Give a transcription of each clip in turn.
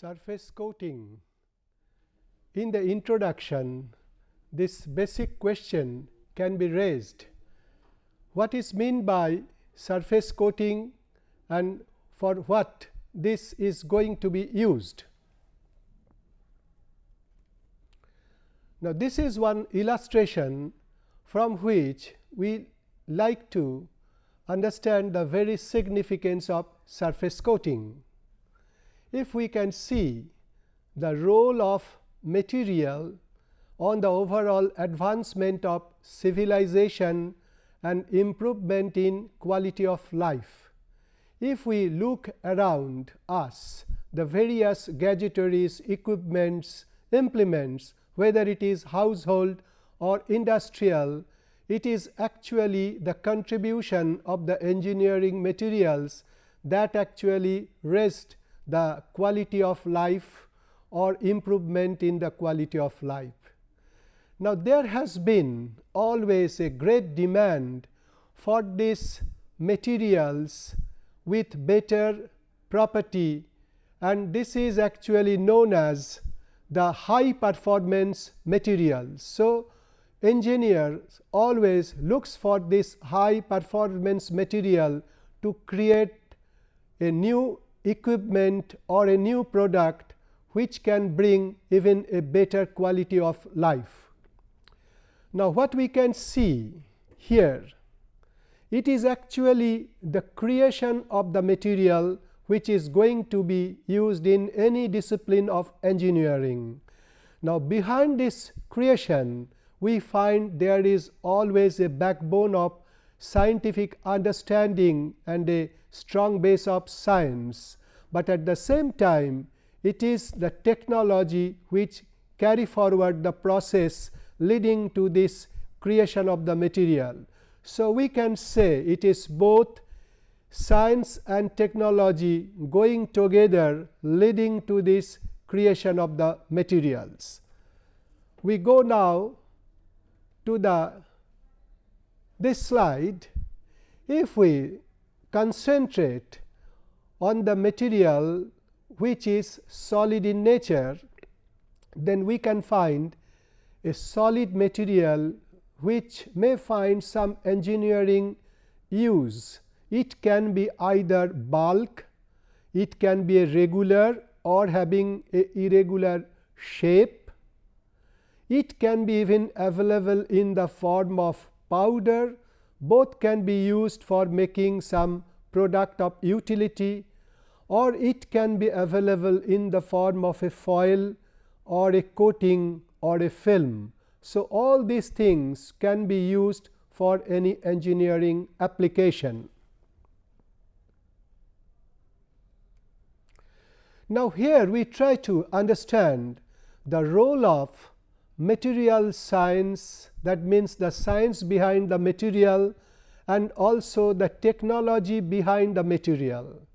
surface coating. In the introduction, this basic question can be raised. What is meant by surface coating and for what this is going to be used? Now, this is one illustration from which we like to understand the very significance of surface coating if we can see the role of material on the overall advancement of civilization and improvement in quality of life. If we look around us the various gadgetaries, equipments, implements whether it is household or industrial, it is actually the contribution of the engineering materials that actually rest the quality of life or improvement in the quality of life. Now, there has been always a great demand for these materials with better property and this is actually known as the high performance materials. So, engineers always looks for this high performance material to create a new equipment or a new product which can bring even a better quality of life. Now, what we can see here it is actually the creation of the material which is going to be used in any discipline of engineering. Now, behind this creation we find there is always a backbone of scientific understanding and a strong base of science, but at the same time it is the technology which carry forward the process leading to this creation of the material. So, we can say it is both science and technology going together leading to this creation of the materials. We go now to the this slide, if we concentrate on the material which is solid in nature, then we can find a solid material which may find some engineering use. It can be either bulk, it can be a regular or having a irregular shape. It can be even available in the form of powder both can be used for making some product of utility or it can be available in the form of a foil or a coating or a film. So, all these things can be used for any engineering application. Now, here we try to understand the role of material science that means the science behind the material and also the technology behind the material.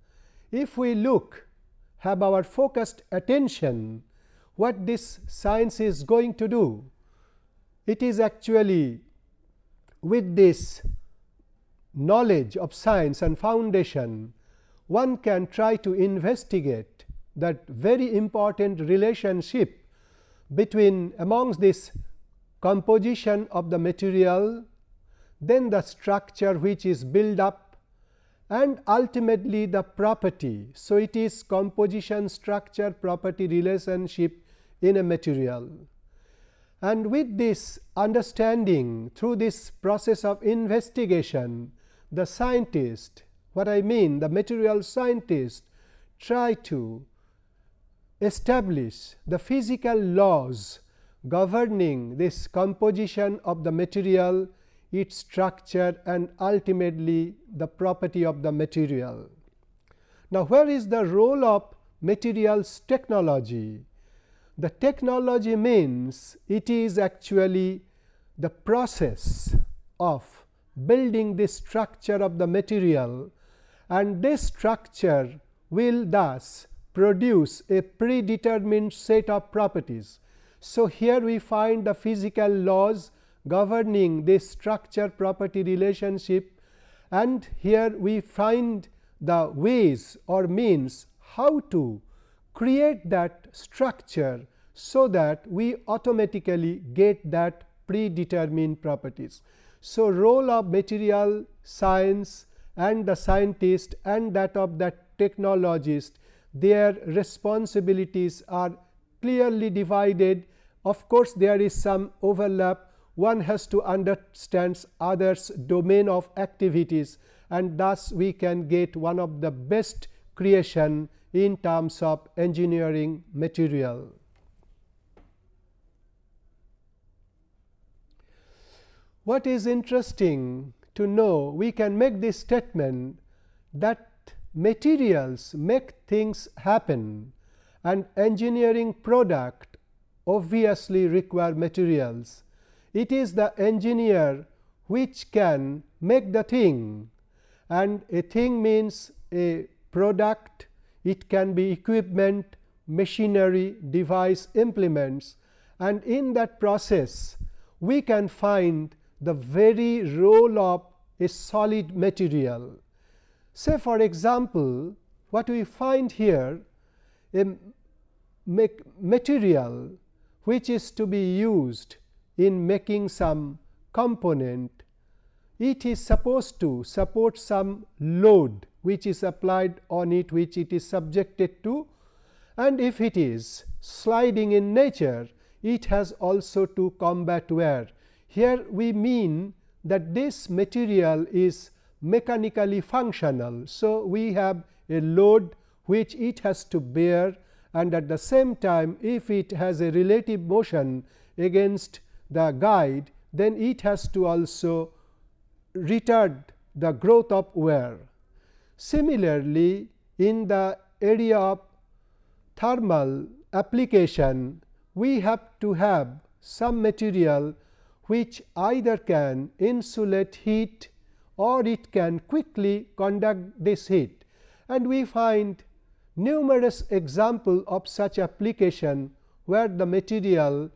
If we look have our focused attention what this science is going to do, it is actually with this knowledge of science and foundation one can try to investigate that very important relationship between amongst this composition of the material, then the structure which is built up and ultimately the property. So, it is composition structure property relationship in a material. And with this understanding through this process of investigation, the scientist what I mean the material scientist try to establish the physical laws governing this composition of the material, its structure and ultimately the property of the material. Now, where is the role of materials technology? The technology means it is actually the process of building the structure of the material and this structure will thus produce a predetermined set of properties. So, here we find the physical laws governing this structure property relationship and here we find the ways or means how to create that structure so that we automatically get that predetermined properties. So, role of material science and the scientist and that of the technologist their responsibilities are clearly divided. Of course, there is some overlap one has to understand others domain of activities and thus we can get one of the best creation in terms of engineering material. What is interesting to know we can make this statement that materials make things happen and engineering product obviously require materials. It is the engineer which can make the thing. And a thing means a product, it can be equipment, machinery, device, implements. And in that process we can find the very role of a solid material. Say for example, what we find here a material which is to be used in making some component, it is supposed to support some load which is applied on it which it is subjected to and if it is sliding in nature it has also to combat wear. Here we mean that this material is mechanically functional. So, we have a load which it has to bear and at the same time if it has a relative motion against the guide then it has to also retard the growth of wear. Similarly, in the area of thermal application we have to have some material which either can insulate heat or it can quickly conduct this heat. And we find numerous example of such application where the material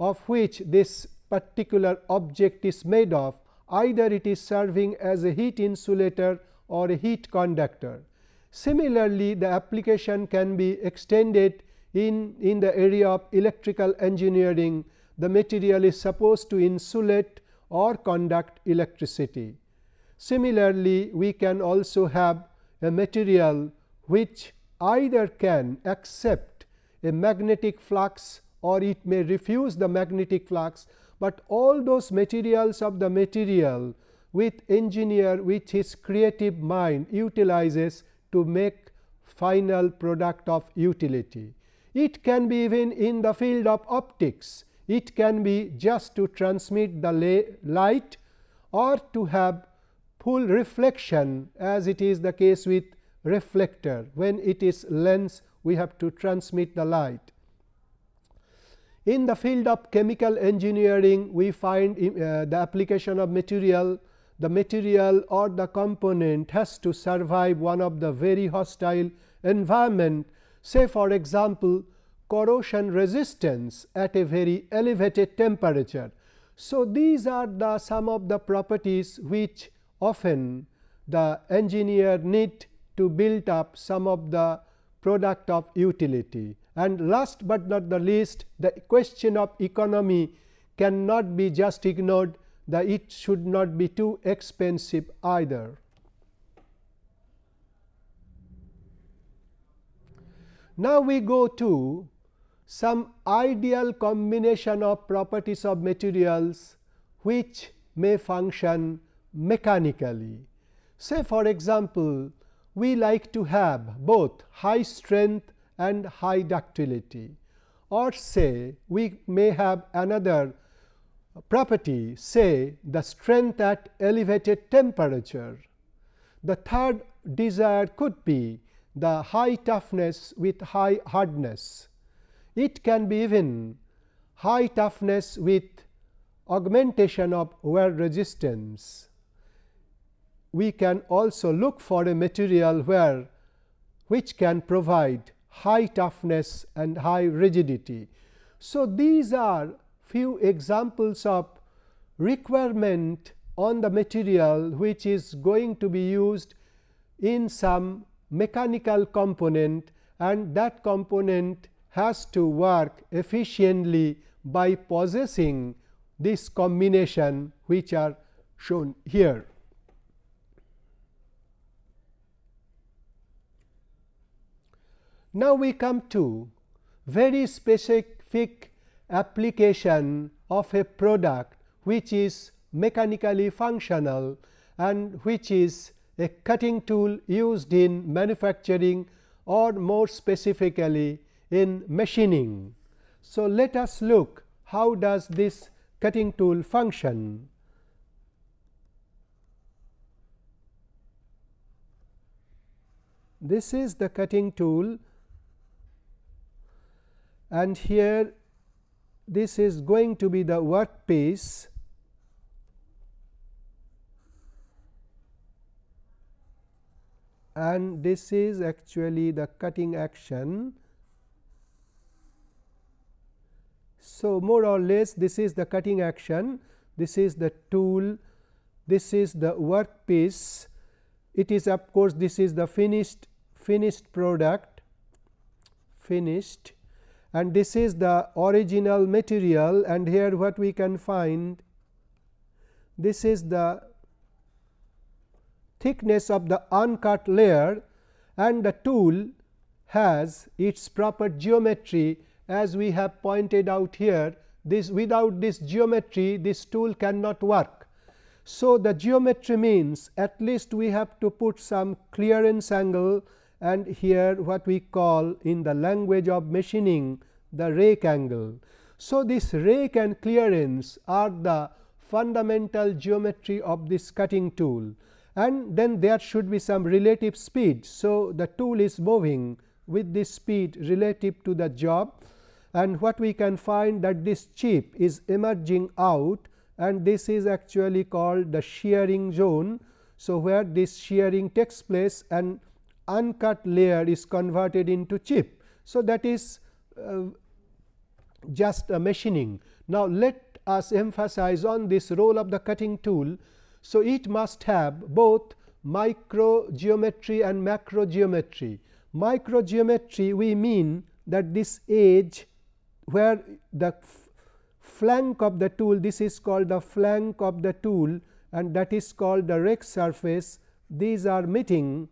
of which this particular object is made of either it is serving as a heat insulator or a heat conductor. Similarly, the application can be extended in, in the area of electrical engineering the material is supposed to insulate or conduct electricity. Similarly, we can also have a material which either can accept a magnetic flux or it may refuse the magnetic flux, but all those materials of the material with engineer with his creative mind utilizes to make final product of utility. It can be even in the field of optics, it can be just to transmit the light or to have full reflection as it is the case with reflector. When it is lens we have to transmit the light. In the field of chemical engineering, we find uh, the application of material, the material or the component has to survive one of the very hostile environment. Say for example, corrosion resistance at a very elevated temperature. So, these are the some of the properties which often the engineer need to build up some of the product of utility. And last but not the least the question of economy cannot be just ignored that it should not be too expensive either. Now, we go to some ideal combination of properties of materials which may function mechanically. Say for example, we like to have both high strength and high ductility or say we may have another property say the strength at elevated temperature. The third desire could be the high toughness with high hardness. It can be even high toughness with augmentation of wear resistance we can also look for a material where which can provide high toughness and high rigidity. So, these are few examples of requirement on the material which is going to be used in some mechanical component and that component has to work efficiently by possessing this combination which are shown here. Now, we come to very specific application of a product which is mechanically functional and which is a cutting tool used in manufacturing or more specifically in machining. So, let us look how does this cutting tool function. This is the cutting tool and here this is going to be the workpiece. And this is actually the cutting action. So, more or less this is the cutting action, this is the tool, this is the workpiece, it is of course, this is the finished finished product. Finished and this is the original material and here what we can find this is the thickness of the uncut layer and the tool has its proper geometry as we have pointed out here this without this geometry this tool cannot work. So, the geometry means at least we have to put some clearance angle and here what we call in the language of machining the rake angle. So, this rake and clearance are the fundamental geometry of this cutting tool and then there should be some relative speed. So, the tool is moving with this speed relative to the job and what we can find that this chip is emerging out and this is actually called the shearing zone. So, where this shearing takes place and uncut layer is converted into chip. So, that is uh, just a machining. Now, let us emphasize on this role of the cutting tool. So, it must have both micro geometry and macro geometry. Micro geometry we mean that this edge where the flank of the tool this is called the flank of the tool and that is called the rake surface these are meeting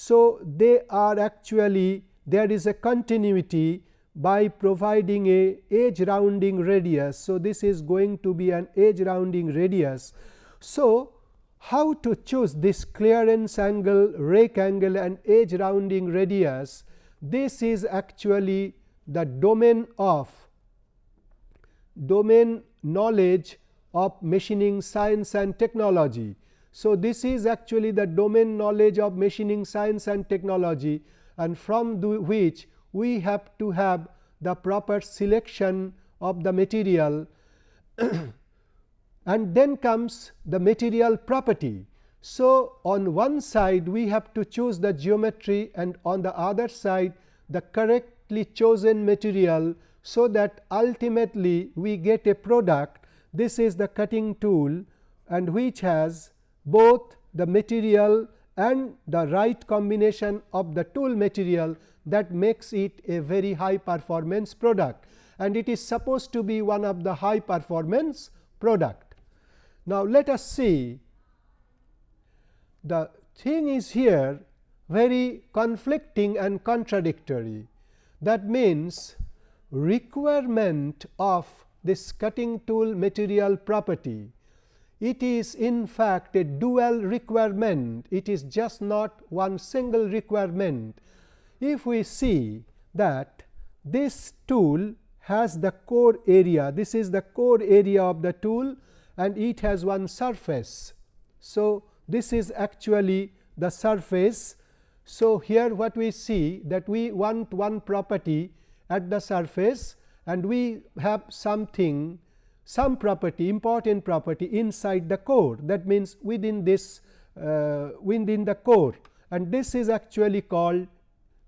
so, they are actually there is a continuity by providing a edge rounding radius. So, this is going to be an edge rounding radius. So, how to choose this clearance angle, rake angle and edge rounding radius, this is actually the domain of domain knowledge of machining science and technology. So, this is actually the domain knowledge of machining science and technology and from which we have to have the proper selection of the material and then comes the material property. So, on one side we have to choose the geometry and on the other side the correctly chosen material. So, that ultimately we get a product this is the cutting tool and which has both the material and the right combination of the tool material that makes it a very high performance product and it is supposed to be one of the high performance product. Now, let us see the thing is here very conflicting and contradictory. That means, requirement of this cutting tool material property it is in fact a dual requirement, it is just not one single requirement. If we see that this tool has the core area, this is the core area of the tool and it has one surface. So, this is actually the surface. So, here what we see that we want one property at the surface and we have something some property important property inside the core that means within this uh, within the core and this is actually called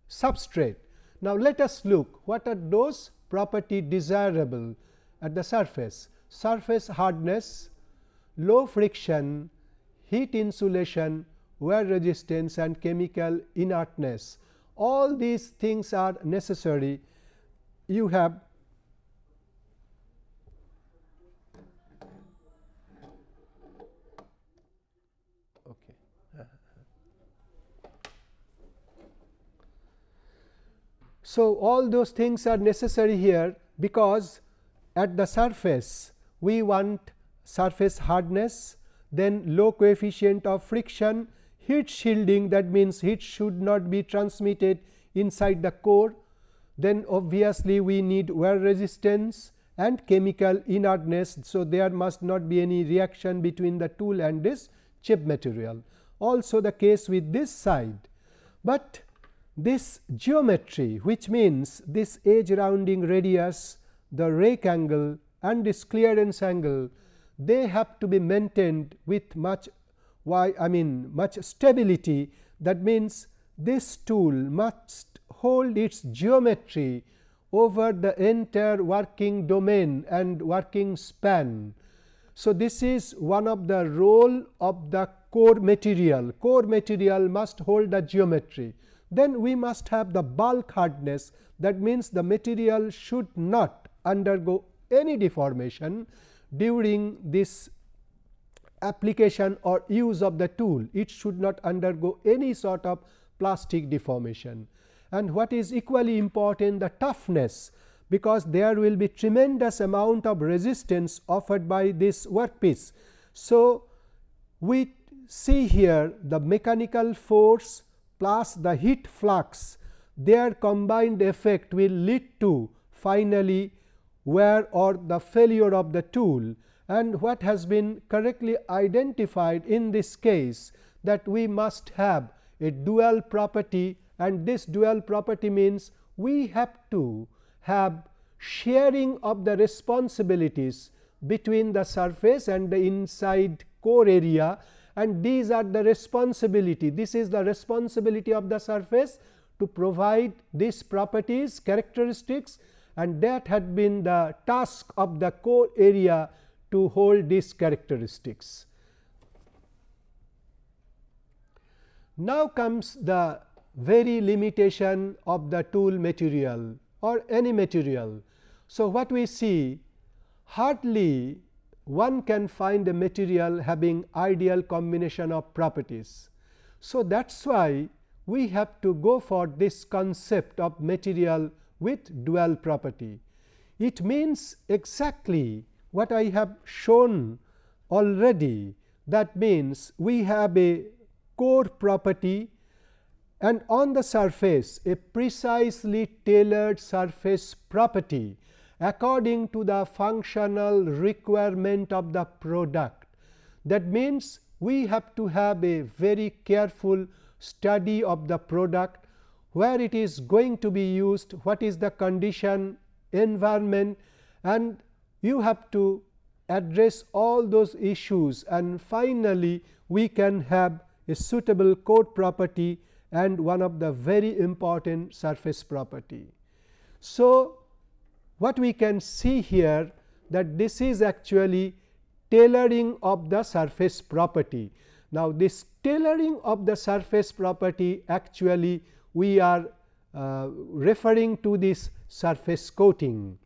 substrate. Now, let us look what are those property desirable at the surface surface hardness, low friction, heat insulation, wear resistance and chemical inertness. all these things are necessary you have So, all those things are necessary here because at the surface we want surface hardness, then low coefficient of friction, heat shielding that means heat should not be transmitted inside the core, then obviously we need wear resistance and chemical inertness. So, there must not be any reaction between the tool and this chip material also the case with this side, but this geometry which means this edge rounding radius, the rake angle and this clearance angle they have to be maintained with much why I mean much stability. That means this tool must hold its geometry over the entire working domain and working span. So, this is one of the role of the core material, core material must hold the geometry then we must have the bulk hardness. That means the material should not undergo any deformation during this application or use of the tool. It should not undergo any sort of plastic deformation. And what is equally important the toughness because there will be tremendous amount of resistance offered by this workpiece. So, we see here the mechanical force plus the heat flux their combined effect will lead to finally wear or the failure of the tool. And what has been correctly identified in this case that we must have a dual property and this dual property means we have to have sharing of the responsibilities between the surface and the inside core area and these are the responsibility. This is the responsibility of the surface to provide these properties characteristics and that had been the task of the core area to hold these characteristics. Now comes the very limitation of the tool material or any material. So, what we see hardly one can find a material having ideal combination of properties. So, that is why we have to go for this concept of material with dual property. It means exactly what I have shown already that means we have a core property and on the surface a precisely tailored surface property according to the functional requirement of the product. That means, we have to have a very careful study of the product, where it is going to be used, what is the condition, environment and you have to address all those issues and finally, we can have a suitable core property and one of the very important surface property. So, what we can see here that this is actually tailoring of the surface property. Now, this tailoring of the surface property actually we are uh, referring to this surface coating.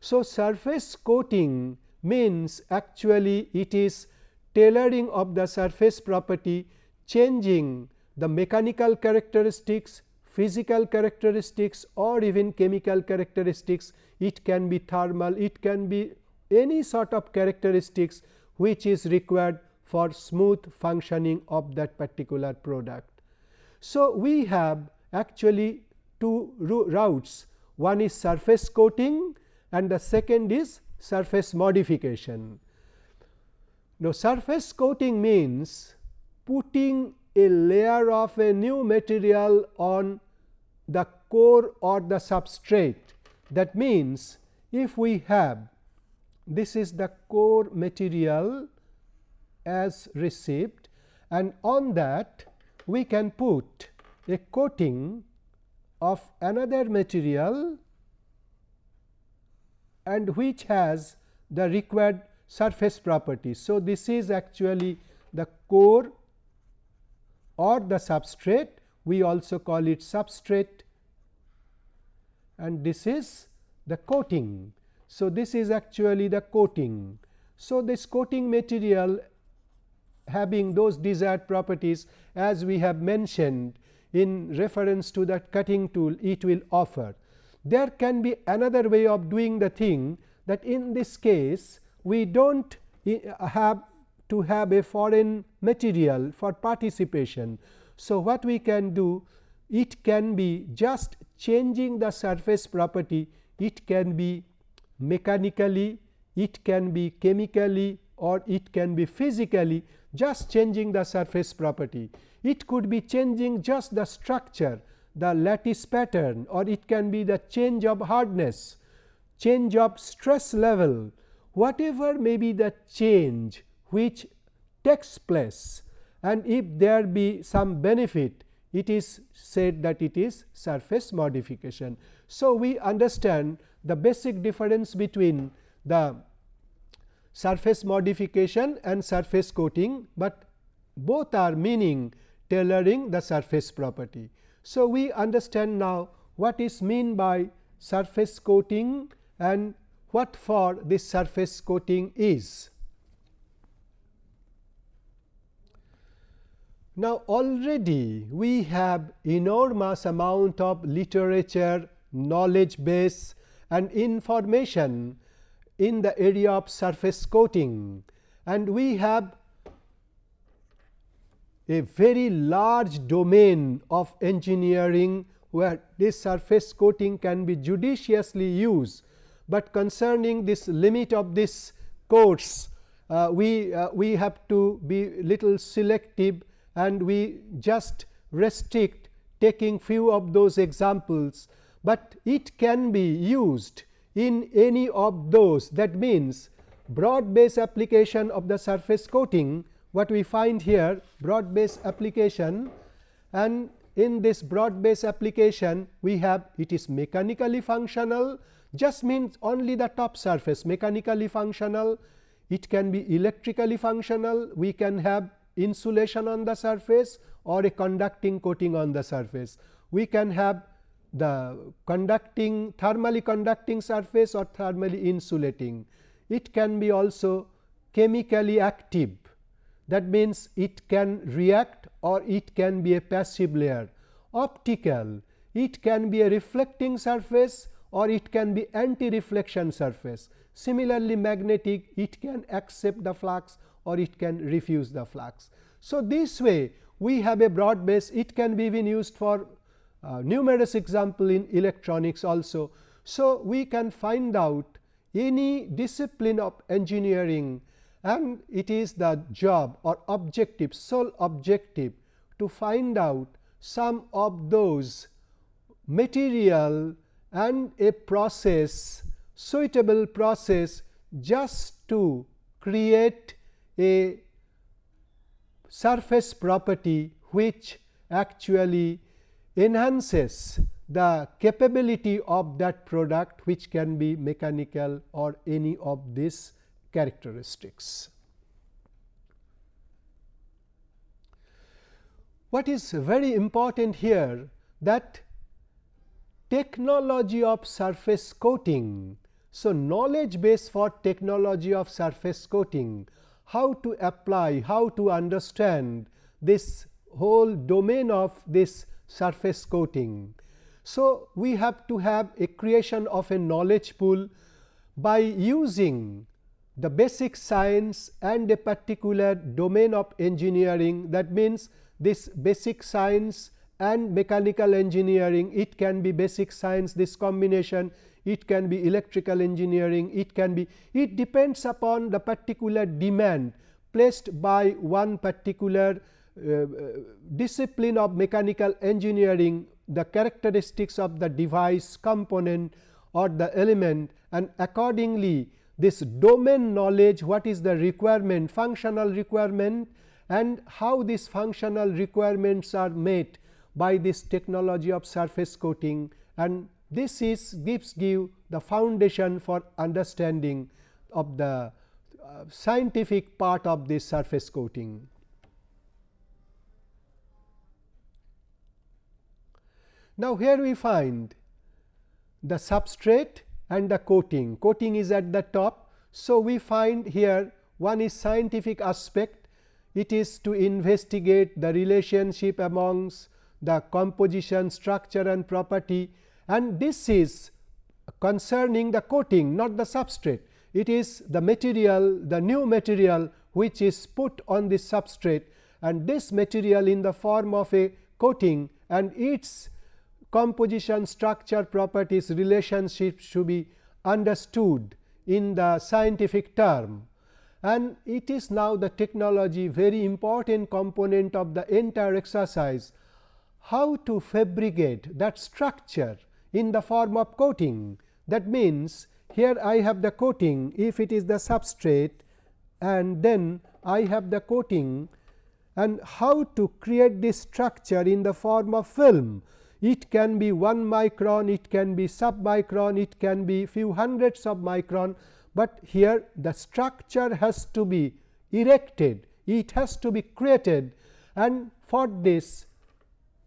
So, surface coating means actually it is tailoring of the surface property changing the mechanical characteristics, physical characteristics or even chemical characteristics it can be thermal, it can be any sort of characteristics which is required for smooth functioning of that particular product. So, we have actually two routes one is surface coating and the second is surface modification. Now, surface coating means putting a layer of a new material on the core or the substrate that means, if we have this is the core material as received and on that we can put a coating of another material and which has the required surface properties. So, this is actually the core or the substrate we also call it substrate and this is the coating. So, this is actually the coating. So, this coating material having those desired properties as we have mentioned in reference to that cutting tool it will offer. There can be another way of doing the thing that in this case we do not have to have a foreign material for participation. So, what we can do it can be just changing the surface property it can be mechanically it can be chemically or it can be physically just changing the surface property. It could be changing just the structure the lattice pattern or it can be the change of hardness, change of stress level, whatever may be the change which takes place and if there be some benefit it is said that it is surface modification. So, we understand the basic difference between the surface modification and surface coating, but both are meaning tailoring the surface property. So, we understand now what is mean by surface coating and what for this surface coating is. Now, already we have enormous amount of literature, knowledge base and information in the area of surface coating. And we have a very large domain of engineering where this surface coating can be judiciously used, but concerning this limit of this course uh, we uh, we have to be little selective and we just restrict taking few of those examples, but it can be used in any of those. That means broad base application of the surface coating what we find here broad base application and in this broad base application we have it is mechanically functional just means only the top surface mechanically functional. It can be electrically functional. We can have insulation on the surface or a conducting coating on the surface we can have the conducting thermally conducting surface or thermally insulating it can be also chemically active that means it can react or it can be a passive layer. Optical, it can be a reflecting surface or it can be anti-reflection surface. Similarly, magnetic, it can accept the flux or it can refuse the flux. So, this way we have a broad base, it can be even used for uh, numerous example in electronics also. So, we can find out any discipline of engineering and it is the job or objective sole objective to find out some of those material and a process suitable process just to create a surface property which actually enhances the capability of that product which can be mechanical or any of these characteristics. What is very important here that technology of surface coating. So, knowledge base for technology of surface coating, how to apply, how to understand this whole domain of this surface coating. So, we have to have a creation of a knowledge pool by using the basic science and a particular domain of engineering that means this basic science and mechanical engineering it can be basic science this combination it can be electrical engineering. It can be it depends upon the particular demand placed by one particular uh, discipline of mechanical engineering the characteristics of the device component or the element and accordingly this domain knowledge what is the requirement functional requirement and how these functional requirements are met by this technology of surface coating and this is gives give the foundation for understanding of the uh, scientific part of this surface coating. Now, here we find the substrate and the coating. Coating is at the top. So, we find here one is scientific aspect, it is to investigate the relationship amongst the composition, structure and property and this is concerning the coating not the substrate. It is the material the new material which is put on the substrate. And this material in the form of a coating and its composition structure properties relationship should be understood in the scientific term. And it is now the technology very important component of the entire exercise. How to fabricate that structure in the form of coating. That means, here I have the coating if it is the substrate and then I have the coating and how to create this structure in the form of film. It can be 1 micron, it can be sub micron, it can be few hundreds of micron, but here the structure has to be erected, it has to be created and for this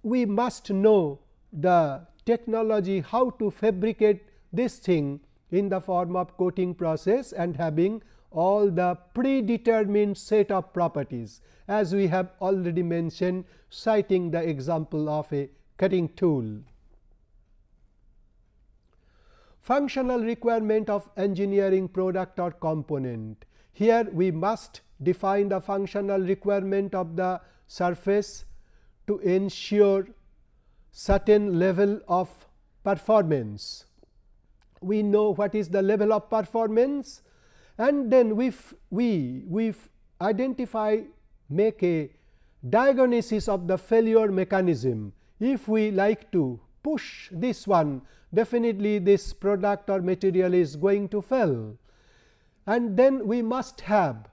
we must know the technology how to fabricate this thing in the form of coating process and having all the predetermined set of properties as we have already mentioned citing the example of a cutting tool. Functional requirement of engineering product or component. Here we must define the functional requirement of the surface to ensure certain level of performance. We know what is the level of performance and then we we we identify make a diagnosis of the failure mechanism. If we like to push this one definitely this product or material is going to fail and then we must have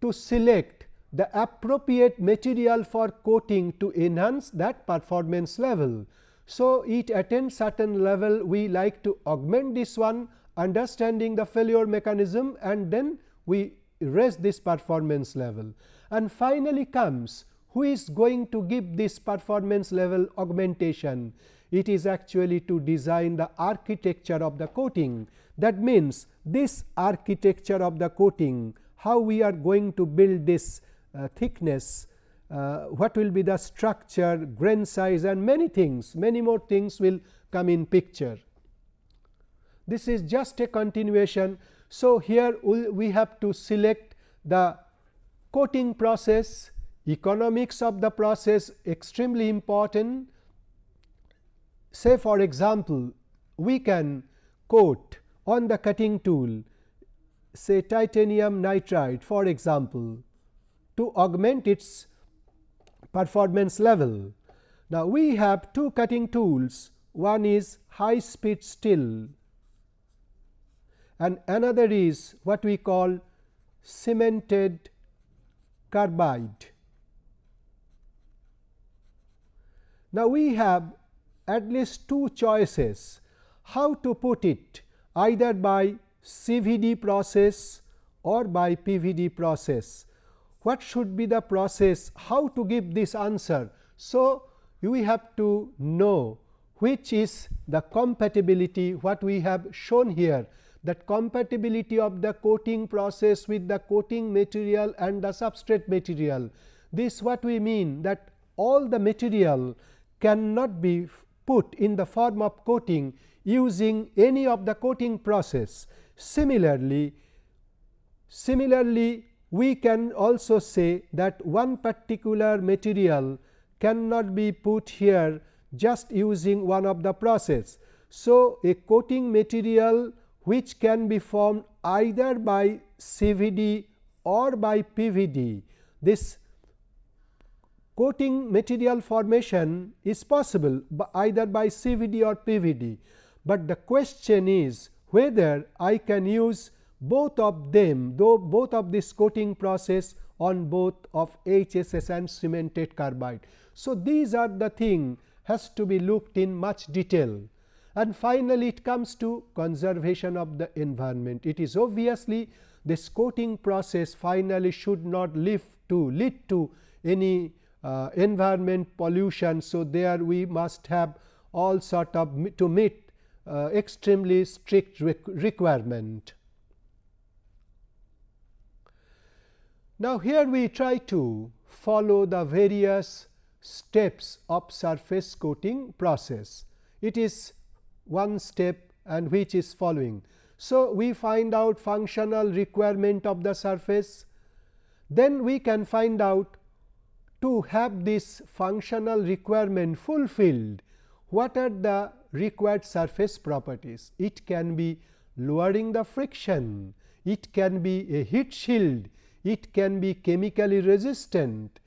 to select the appropriate material for coating to enhance that performance level. So, it attains certain level we like to augment this one understanding the failure mechanism and then we raise this performance level. And finally, comes who is going to give this performance level augmentation. It is actually to design the architecture of the coating. That means, this architecture of the coating, how we are going to build this thickness, uh, what will be the structure, grain size and many things, many more things will come in picture. This is just a continuation. So, here we have to select the coating process, economics of the process extremely important. Say for example, we can coat on the cutting tool say titanium nitride for example, to augment its performance level. Now, we have two cutting tools one is high speed steel and another is what we call cemented carbide. Now, we have at least two choices how to put it either by CVD process or by PVD process. What should be the process, how to give this answer. So, we have to know which is the compatibility what we have shown here that compatibility of the coating process with the coating material and the substrate material. This what we mean that all the material cannot be put in the form of coating using any of the coating process. Similarly, similarly we can also say that one particular material cannot be put here just using one of the process. So, a coating material which can be formed either by CVD or by PVD. This coating material formation is possible either by CVD or PVD, but the question is whether I can use both of them though both of this coating process on both of HSS and cemented carbide. So, these are the thing has to be looked in much detail and finally, it comes to conservation of the environment. It is obviously this coating process finally should not lead to lead to any uh, environment pollution. So, there we must have all sort of to meet uh, extremely strict requirement. Now, here we try to follow the various steps of surface coating process. It is one step and which is following. So, we find out functional requirement of the surface, then we can find out to have this functional requirement fulfilled what are the required surface properties. It can be lowering the friction, it can be a heat shield, it can be chemically resistant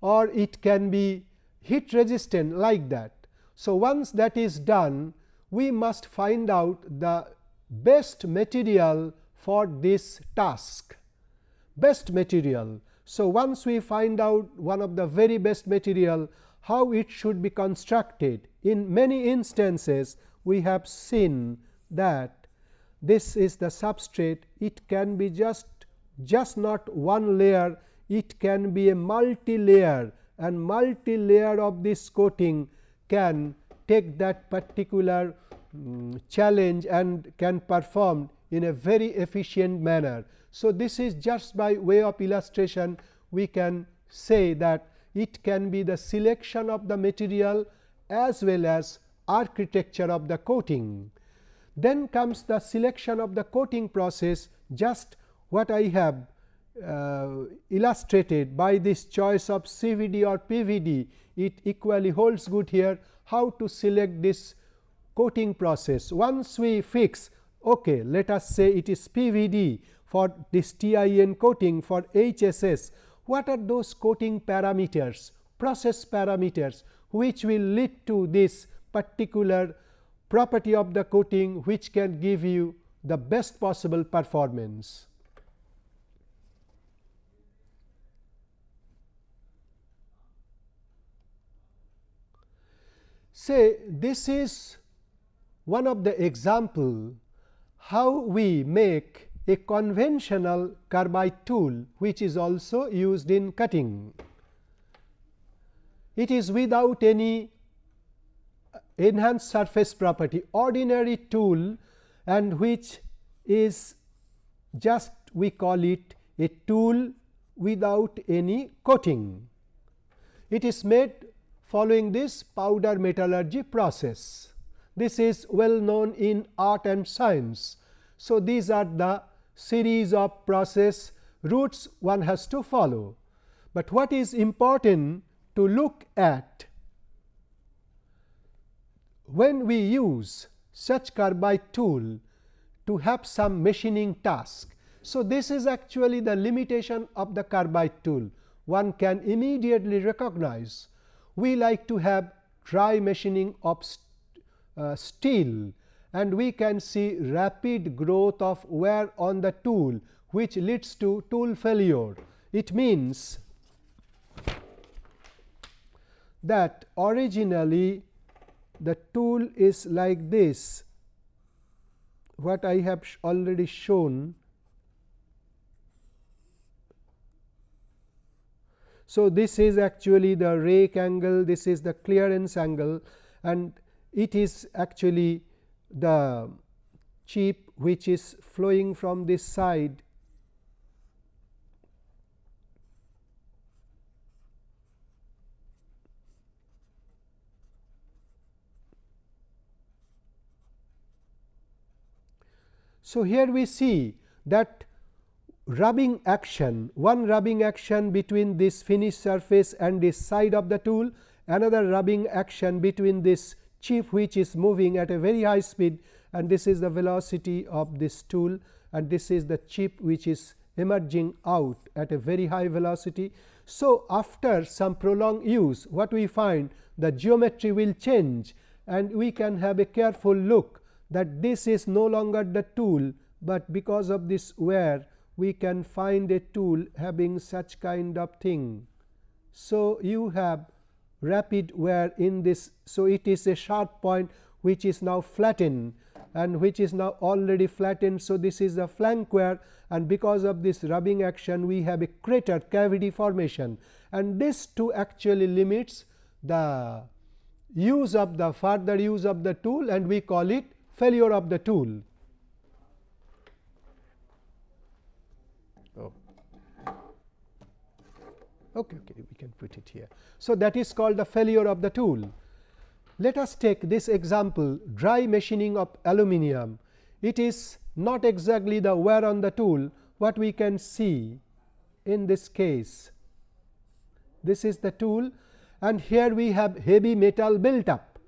or it can be heat resistant like that. So, once that is done we must find out the best material for this task best material. So, once we find out one of the very best material how it should be constructed in many instances we have seen that this is the substrate it can be just just not one layer it can be a multi layer and multi layer of this coating can take that particular um, challenge and can perform in a very efficient manner. So, this is just by way of illustration we can say that it can be the selection of the material as well as architecture of the coating. Then comes the selection of the coating process just what I have uh, illustrated by this choice of CVD or PVD it equally holds good here how to select this coating process. Once we fix okay, let us say it is PVD for this TIN coating for HSS what are those coating parameters process parameters which will lead to this particular property of the coating which can give you the best possible performance. Say this is one of the example how we make a conventional carbide tool which is also used in cutting. It is without any enhanced surface property ordinary tool and which is just we call it a tool without any coating. It is made following this powder metallurgy process. This is well known in art and science. So, these are the series of process routes one has to follow, but what is important to look at when we use such carbide tool to have some machining task. So, this is actually the limitation of the carbide tool one can immediately recognize we like to have dry machining of st uh, steel and we can see rapid growth of wear on the tool which leads to tool failure. It means that originally the tool is like this what I have already shown So, this is actually the rake angle, this is the clearance angle and it is actually the chip which is flowing from this side. So, here we see that rubbing action, one rubbing action between this finished surface and this side of the tool, another rubbing action between this chip which is moving at a very high speed and this is the velocity of this tool and this is the chip which is emerging out at a very high velocity. So, after some prolonged use what we find the geometry will change and we can have a careful look that this is no longer the tool, but because of this wear we can find a tool having such kind of thing. So, you have rapid wear in this. So, it is a sharp point which is now flattened and which is now already flattened. So, this is a flank wear and because of this rubbing action we have a crater cavity formation and this too actually limits the use of the further use of the tool and we call it failure of the tool. Okay, okay, we can put it here. So, that is called the failure of the tool. Let us take this example dry machining of aluminum. It is not exactly the wear on the tool what we can see in this case. This is the tool and here we have heavy metal built up,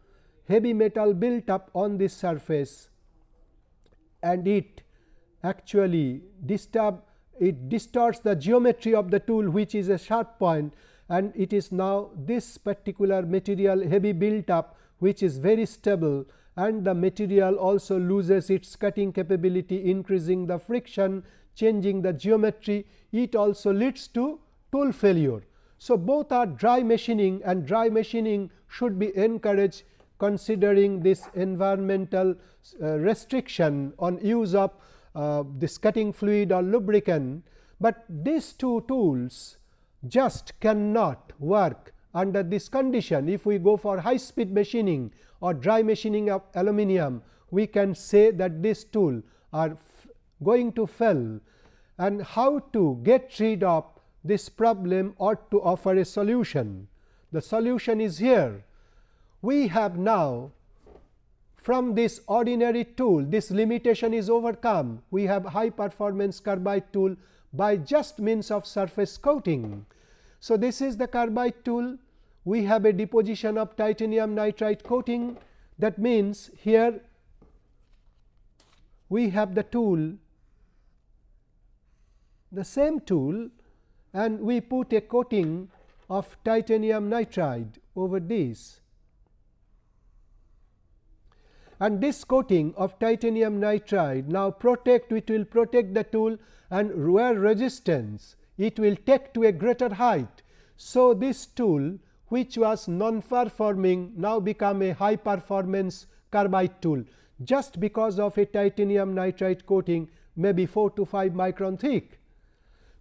heavy metal built up on this surface and it actually disturb it distorts the geometry of the tool which is a sharp point and it is now this particular material heavy built up which is very stable and the material also loses its cutting capability increasing the friction changing the geometry it also leads to tool failure. So, both are dry machining and dry machining should be encouraged considering this environmental uh, restriction on use of uh, this cutting fluid or lubricant, but these two tools just cannot work under this condition. If we go for high speed machining or dry machining of aluminum, we can say that this tool are going to fail and how to get rid of this problem or to offer a solution. The solution is here. We have now from this ordinary tool this limitation is overcome. We have high performance carbide tool by just means of surface coating. So, this is the carbide tool we have a deposition of titanium nitride coating that means here we have the tool the same tool and we put a coating of titanium nitride over this. And this coating of titanium nitride now protect it will protect the tool and wear resistance it will take to a greater height. So, this tool which was non-performing now become a high performance carbide tool just because of a titanium nitride coating maybe 4 to 5 micron thick.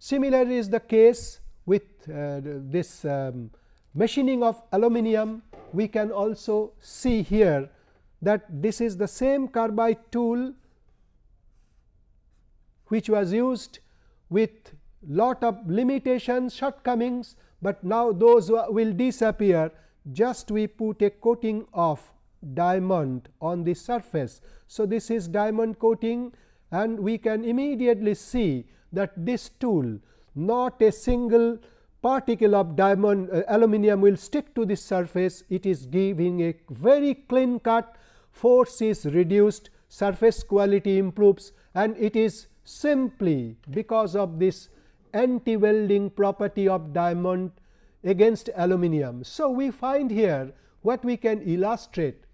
Similarly, is the case with uh, this um, machining of aluminum. We can also see here that this is the same carbide tool which was used with lot of limitations shortcomings, but now those will disappear just we put a coating of diamond on the surface. So, this is diamond coating and we can immediately see that this tool not a single particle of diamond uh, aluminum will stick to this surface it is giving a very clean cut force is reduced surface quality improves and it is simply because of this anti welding property of diamond against aluminum. So, we find here what we can illustrate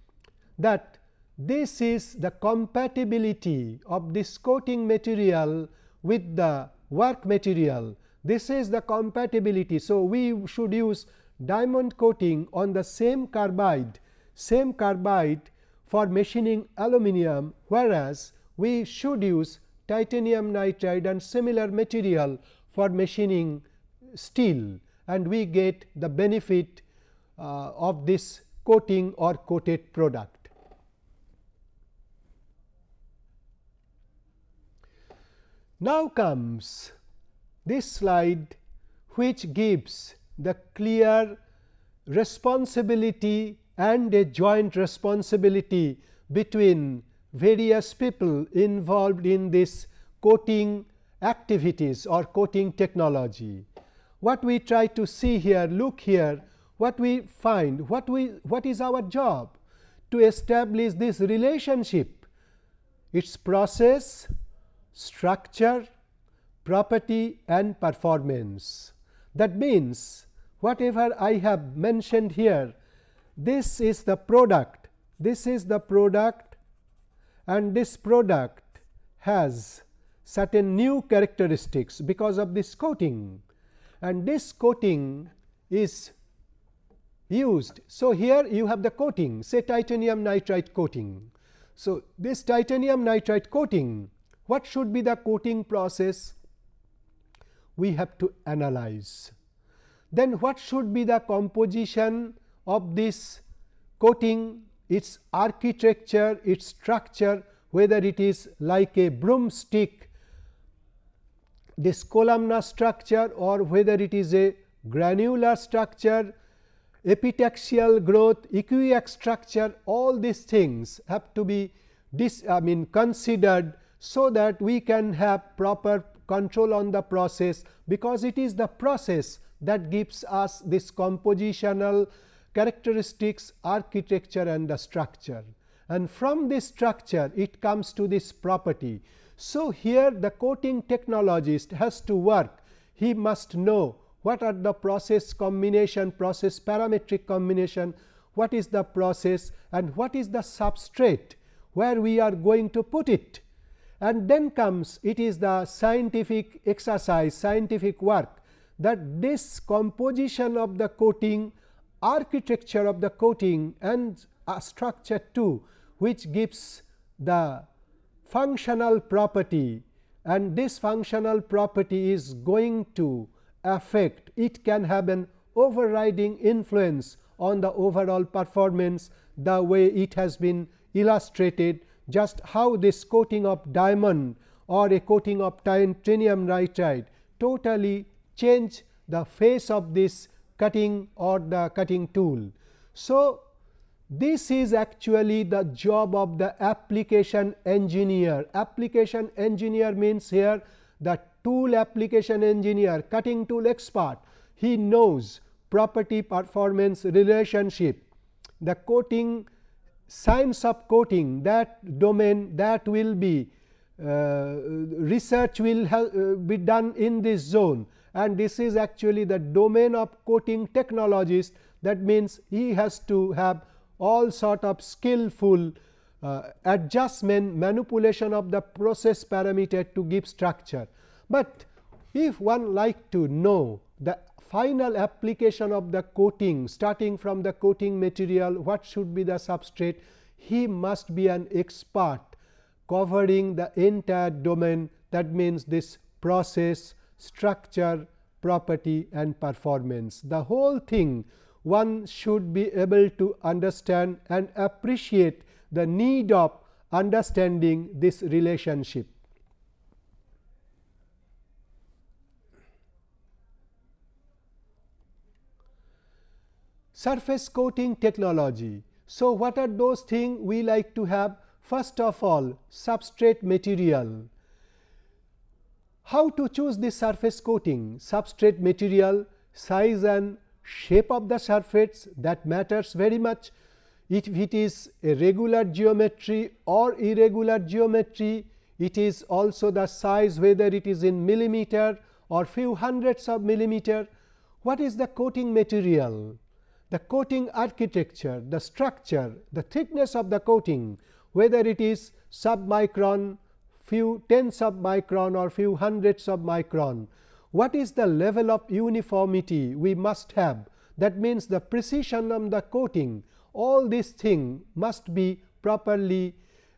that this is the compatibility of this coating material with the work material. This is the compatibility. So, we should use diamond coating on the same carbide, same carbide for machining aluminum, whereas, we should use titanium nitride and similar material for machining steel and we get the benefit uh, of this coating or coated product. Now comes this slide which gives the clear responsibility and a joint responsibility between various people involved in this coating activities or coating technology. What we try to see here, look here, what we find, what we what is our job to establish this relationship, its process, structure, property and performance. That means, whatever I have mentioned here, this is the product, this is the product and this product has certain new characteristics because of this coating and this coating is used. So, here you have the coating say titanium nitride coating. So, this titanium nitride coating what should be the coating process? We have to analyze. Then what should be the composition of this coating, its architecture, its structure whether it is like a broomstick this columnar structure or whether it is a granular structure, epitaxial growth, equiax structure all these things have to be this I mean considered so that we can have proper control on the process because it is the process that gives us this compositional characteristics architecture and the structure. And from this structure it comes to this property. So, here the coating technologist has to work. He must know what are the process combination process parametric combination what is the process and what is the substrate where we are going to put it. And then comes it is the scientific exercise scientific work that this composition of the coating architecture of the coating and a structure too which gives the functional property. And this functional property is going to affect it can have an overriding influence on the overall performance the way it has been illustrated just how this coating of diamond or a coating of titanium nitride totally change the face of this cutting or the cutting tool. So, this is actually the job of the application engineer. Application engineer means here the tool application engineer, cutting tool expert, he knows property performance relationship, the coating science of coating that domain that will be uh, research will uh, be done in this zone and this is actually the domain of coating technologist that means he has to have all sort of skillful uh, adjustment manipulation of the process parameter to give structure. But if one like to know the final application of the coating starting from the coating material what should be the substrate he must be an expert covering the entire domain that means this process structure property and performance the whole thing one should be able to understand and appreciate the need of understanding this relationship. Surface coating technology. So, what are those things we like to have? First of all, substrate material. How to choose the surface coating? Substrate material, size and shape of the surface that matters very much. If it is a regular geometry or irregular geometry, it is also the size whether it is in millimeter or few hundreds of millimeter. What is the coating material? The coating architecture, the structure, the thickness of the coating, whether it is submicron, few tens of micron or few hundreds of micron, what is the level of uniformity we must have? That means the precision of the coating. All these thing must be properly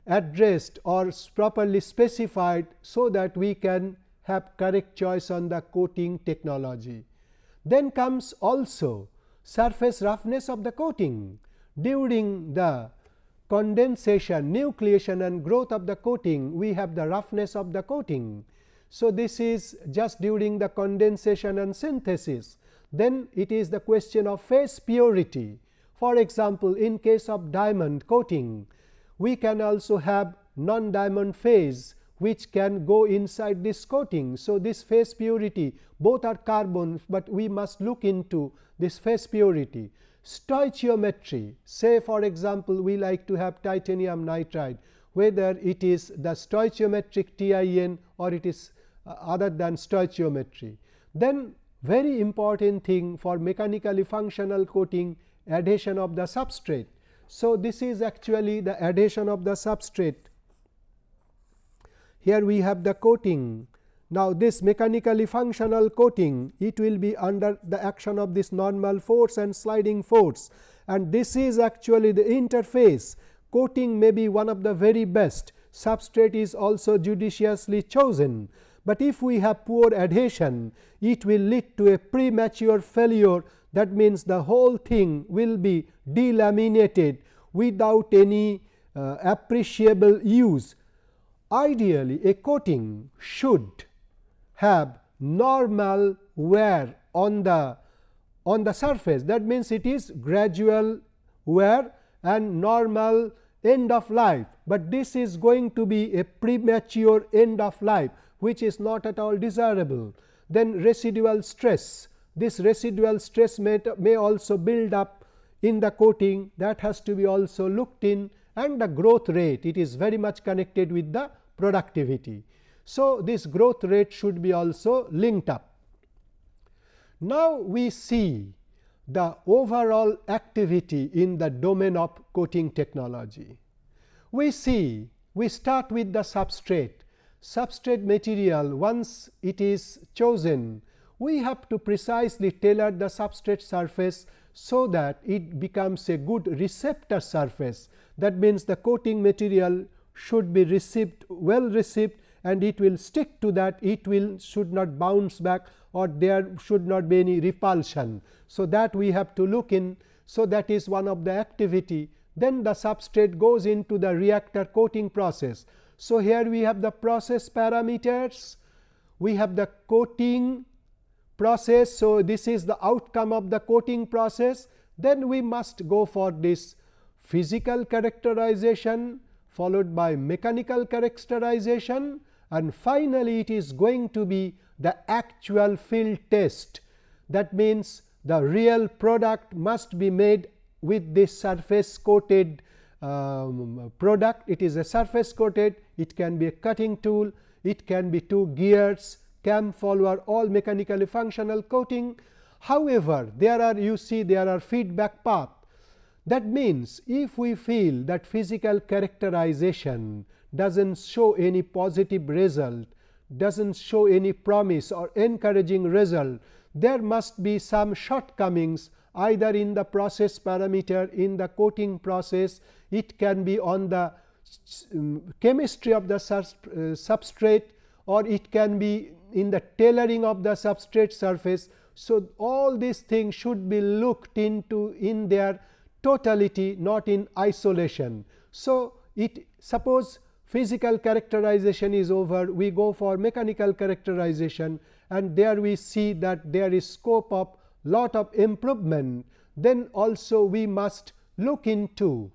addressed or properly specified so that we can have correct choice on the coating technology. Then comes also surface roughness of the coating. During the condensation, nucleation and growth of the coating we have the roughness of the coating so, this is just during the condensation and synthesis. Then it is the question of phase purity. For example, in case of diamond coating, we can also have non diamond phase which can go inside this coating. So, this phase purity both are carbon, but we must look into this phase purity. Stoichiometry say for example, we like to have titanium nitride whether it is the stoichiometric TIN or it is uh, other than stoichiometry. Then very important thing for mechanically functional coating adhesion of the substrate. So, this is actually the adhesion of the substrate. Here we have the coating. Now, this mechanically functional coating it will be under the action of this normal force and sliding force. And this is actually the interface. Coating may be one of the very best. Substrate is also judiciously chosen. But if we have poor adhesion it will lead to a premature failure. That means the whole thing will be delaminated without any uh, appreciable use. Ideally a coating should have normal wear on the on the surface. That means it is gradual wear and normal end of life, but this is going to be a premature end of life which is not at all desirable. Then residual stress, this residual stress may, may also build up in the coating. That has to be also looked in. And the growth rate. It is very much connected with the productivity. So, this growth rate should be also linked up. Now, we see the overall activity in the domain of coating technology. We see we start with the substrate, substrate material once it is chosen we have to precisely tailor the substrate surface so that it becomes a good receptor surface. That means, the coating material should be received well received and it will stick to that it will should not bounce back or there should not be any repulsion. So, that we have to look in. So, that is one of the activity then the substrate goes into the reactor coating process. So, here we have the process parameters, we have the coating process. So, this is the outcome of the coating process then we must go for this physical characterization followed by mechanical characterization and finally, it is going to be the actual field test. That means, the real product must be made with this surface coated um, product. It is a surface coated, it can be a cutting tool, it can be two gears, cam follower, all mechanically functional coating. However, there are you see there are feedback path. That means, if we feel that physical characterization does not show any positive result, does not show any promise or encouraging result, there must be some shortcomings either in the process parameter in the coating process, it can be on the um, chemistry of the uh, substrate or it can be in the tailoring of the substrate surface. So, all these things should be looked into in their totality not in isolation. So, it suppose physical characterization is over we go for mechanical characterization and there we see that there is scope of lot of improvement, then also we must look into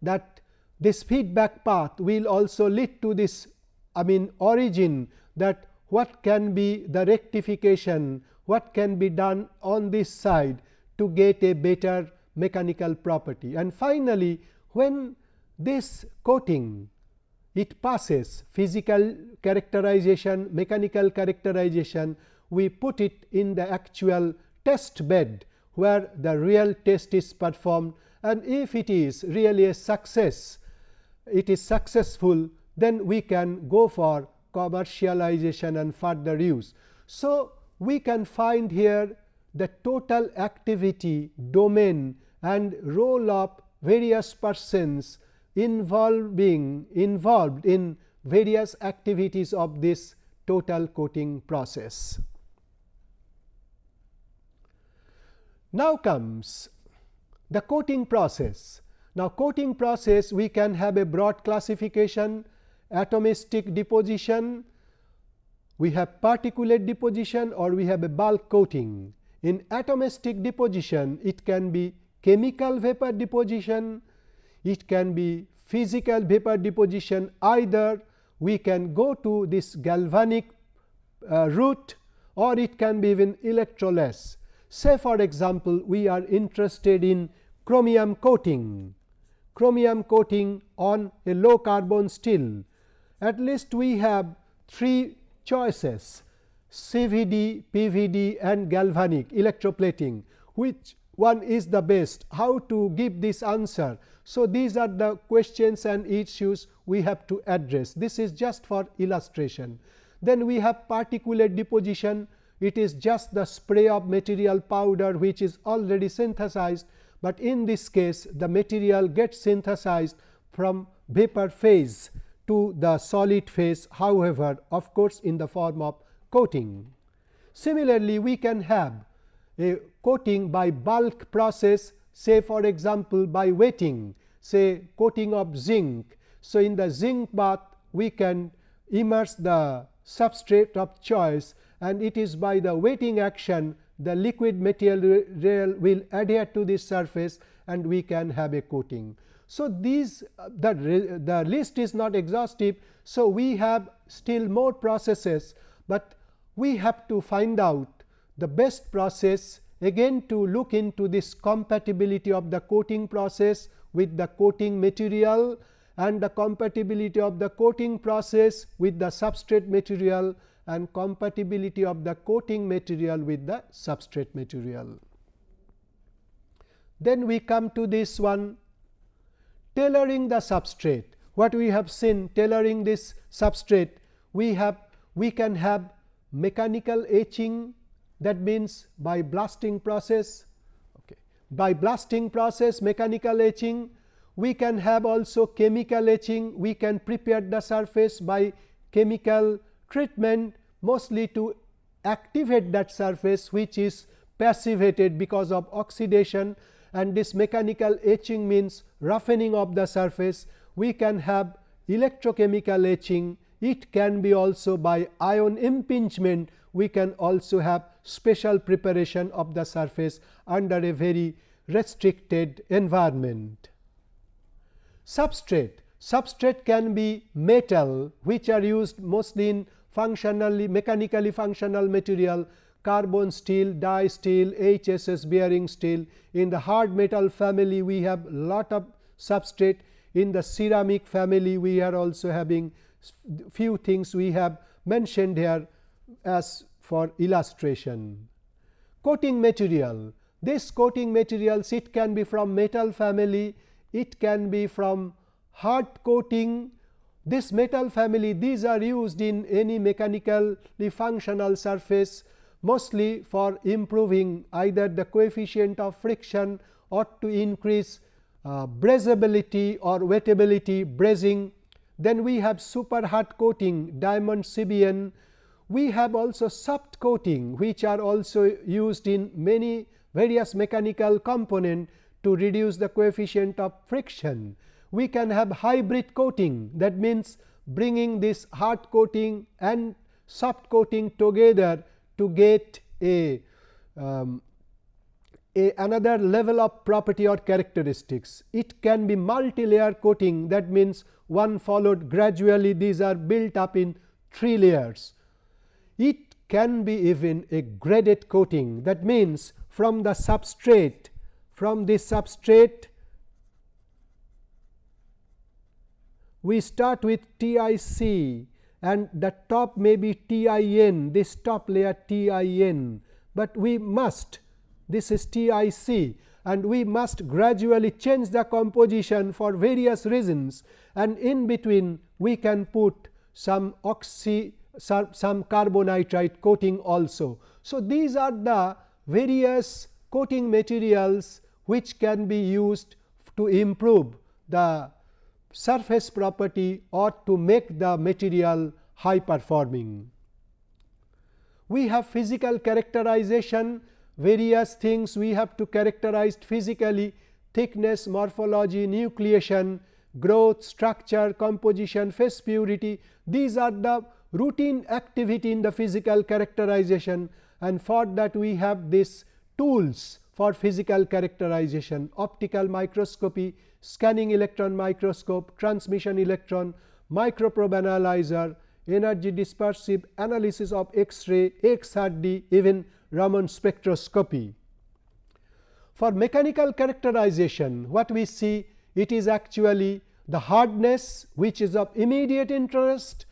that this feedback path will also lead to this I mean origin that what can be the rectification, what can be done on this side to get a better mechanical property. And finally, when this coating it passes physical characterization, mechanical characterization we put it in the actual test bed where the real test is performed and if it is really a success, it is successful then we can go for commercialization and further use. So, we can find here the total activity domain and role of various persons involving involved in various activities of this total coating process. Now comes the coating process. Now, coating process we can have a broad classification atomistic deposition, we have particulate deposition or we have a bulk coating. In atomistic deposition it can be chemical vapor deposition, it can be physical vapor deposition either we can go to this galvanic uh, route or it can be even electroless. Say for example, we are interested in chromium coating, chromium coating on a low carbon steel. At least we have three choices CVD, PVD and galvanic electroplating which one is the best how to give this answer. So, these are the questions and issues we have to address this is just for illustration. Then we have particulate deposition it is just the spray of material powder which is already synthesized, but in this case the material gets synthesized from vapor phase to the solid phase however, of course, in the form of coating. Similarly, we can have coating by bulk process say for example, by wetting say coating of zinc. So, in the zinc bath we can immerse the substrate of choice and it is by the wetting action the liquid material will adhere to this surface and we can have a coating. So, these the, the list is not exhaustive. So, we have still more processes, but we have to find out the best process again to look into this compatibility of the coating process with the coating material and the compatibility of the coating process with the substrate material and compatibility of the coating material with the substrate material. Then we come to this one tailoring the substrate. What we have seen tailoring this substrate, we have we can have mechanical etching that means by blasting process okay. by blasting process mechanical etching we can have also chemical etching we can prepare the surface by chemical treatment mostly to activate that surface which is passivated because of oxidation and this mechanical etching means roughening of the surface. We can have electrochemical etching, it can be also by ion impingement, we can also have special preparation of the surface under a very restricted environment. Substrate Substrate can be metal which are used mostly in functionally mechanically functional material carbon steel, die steel, HSS bearing steel. In the hard metal family we have lot of substrate. In the ceramic family we are also having few things we have mentioned here as for illustration. Coating material, this coating materials it can be from metal family, it can be from hard coating. This metal family these are used in any mechanically functional surface mostly for improving either the coefficient of friction or to increase uh, brazeability or wettability brazing. Then we have super hard coating diamond CBN. We have also soft coating which are also used in many various mechanical component to reduce the coefficient of friction. We can have hybrid coating that means bringing this hard coating and soft coating together to get a, um, a another level of property or characteristics. It can be multi-layer coating that means one followed gradually these are built up in 3 layers. It can be even a graded coating. That means from the substrate from this substrate we start with TIC and the top may be TIN this top layer TIN, but we must this is TIC and we must gradually change the composition for various reasons. And in between we can put some oxy some carbonitride coating also. So, these are the various coating materials which can be used to improve the surface property or to make the material high performing. We have physical characterization various things we have to characterize physically thickness, morphology, nucleation, growth, structure, composition, phase purity. These are the routine activity in the physical characterization and for that we have these tools for physical characterization optical microscopy, scanning electron microscope, transmission electron, microprobe analyzer, energy dispersive analysis of X-ray, XRD, even Raman spectroscopy. For mechanical characterization, what we see it is actually the hardness which is of immediate interest,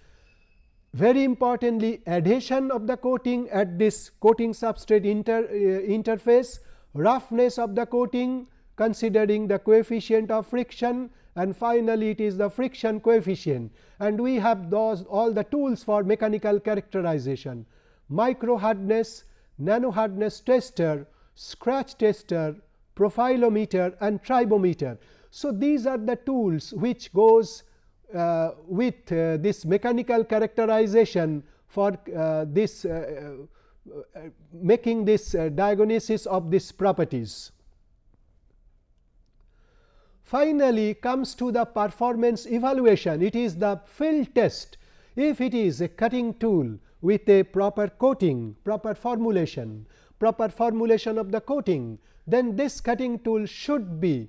very importantly adhesion of the coating at this coating substrate inter, uh, interface, roughness of the coating considering the coefficient of friction and finally, it is the friction coefficient and we have those all the tools for mechanical characterization micro hardness, nano hardness tester, scratch tester, profilometer and tribometer. So, these are the tools which goes uh, with uh, this mechanical characterization for uh, this making this diagnosis of these properties. Finally, comes to the performance evaluation. It is the field test. If it is a cutting tool with a proper coating proper formulation proper formulation of the coating then this cutting tool should be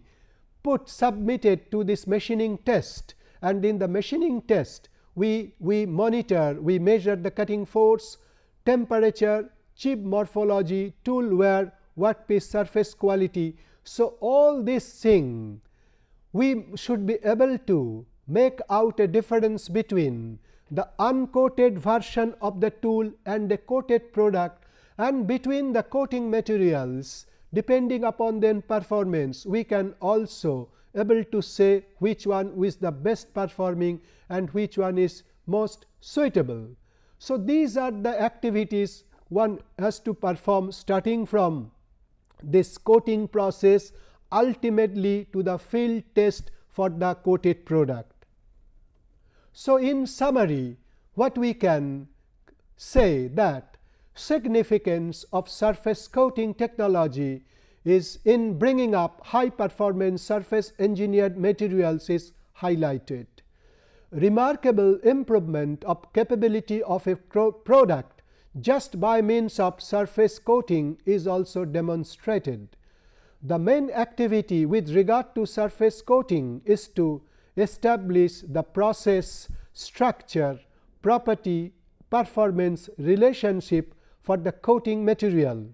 put submitted to this machining test and in the machining test we, we monitor we measure the cutting force, temperature, chip morphology, tool wear, workpiece surface quality. So, all this thing we should be able to make out a difference between the uncoated version of the tool and the coated product and between the coating materials depending upon their performance we can also able to say which one is the best performing and which one is most suitable. So, these are the activities one has to perform starting from this coating process ultimately to the field test for the coated product. So, in summary what we can say that significance of surface coating technology is in bringing up high performance surface engineered materials is highlighted. Remarkable improvement of capability of a product just by means of surface coating is also demonstrated. The main activity with regard to surface coating is to establish the process, structure, property, performance relationship for the coating material.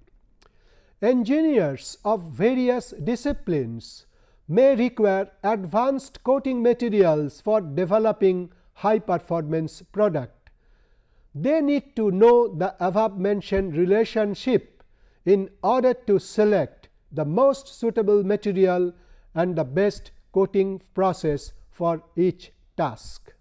Engineers of various disciplines may require advanced coating materials for developing high performance product. They need to know the above mentioned relationship in order to select the most suitable material and the best coating process for each task.